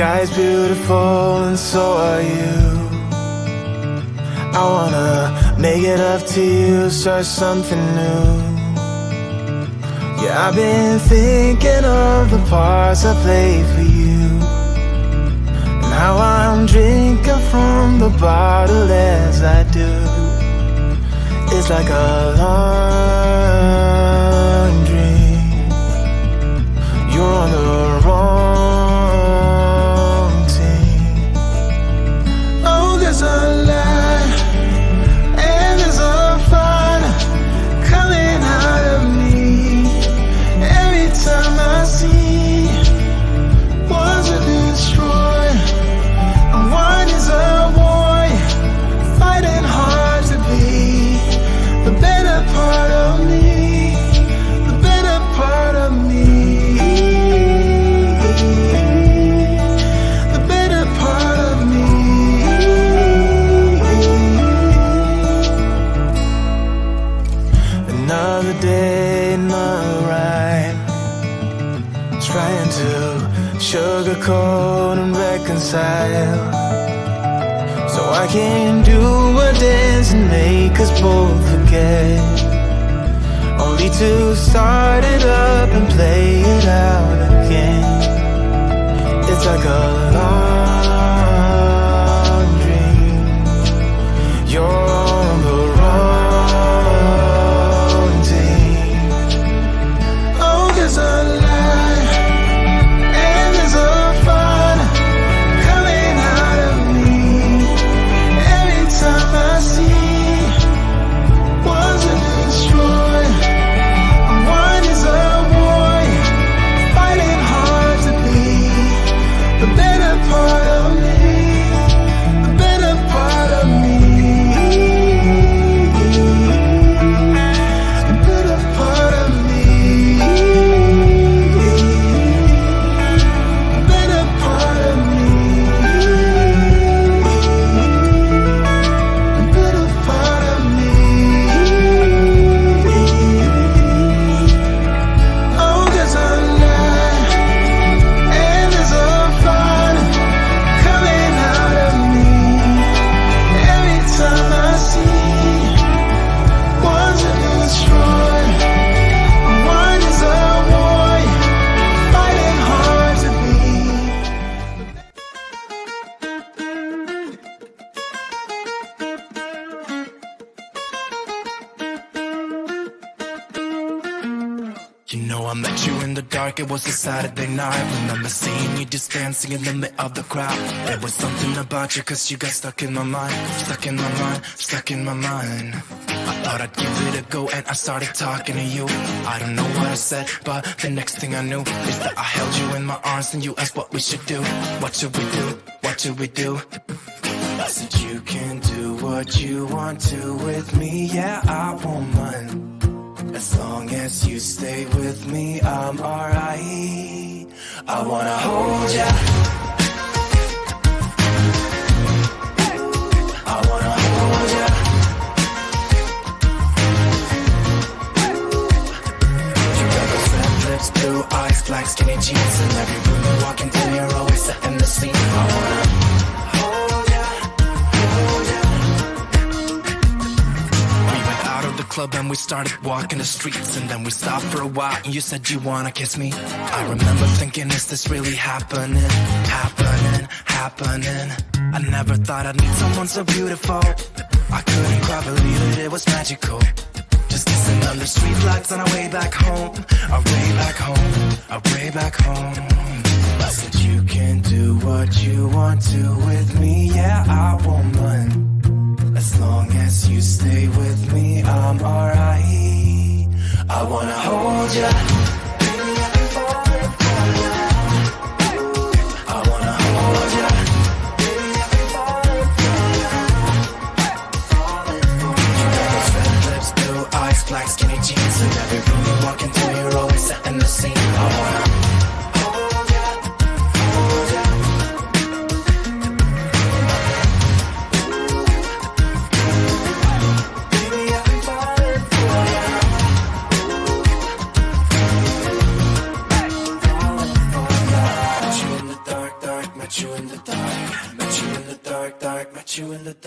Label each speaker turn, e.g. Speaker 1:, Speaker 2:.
Speaker 1: sky's beautiful and so are you. I wanna make it up to you, start something new. Yeah, I've been thinking of the parts I played for you. And I'm drinking from the bottle as I do. It's like a long Another day, another ride. Trying to sugarcoat and reconcile. So I can do a dance and make us both forget. Only to start it up and play it out again. It's like a
Speaker 2: You know I met you in the dark, it was a Saturday night. Remember seeing you just dancing in the middle of the crowd. There was something about you cause you got stuck in my mind Stuck in my mind, stuck in my mind. I thought I'd give it a go and I started talking to you. I don't know what I said, but the next thing I knew Is that I held you in my arms and you asked what we should do. What should we do, what should we do? I said you can do what you want to with me, yeah I won't mind as long as you stay with me, I'm alright. I wanna hold ya. We started walking the streets And then we stopped for a while and you said you wanna kiss me. I remember thinking, is this really happening? Happening, happening. I never thought I'd meet someone so beautiful. I couldn't quite believe it, it was magical. Just kissing under street lights on our way back home. Our way back home, our way back home. I said you can do what you want to with me, yeah I I wanna hold ya.